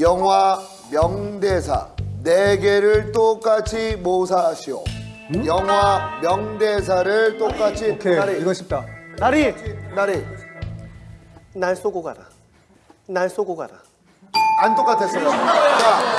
영화 명대사 네 개를 똑같이 모사하시오. 음? 영화 명대사를 똑같이 오케이 나리. 이거 쉽다 나리! 나리. 날 쏘고 가라. 날 쏘고 가라. 안 똑같았어요. 자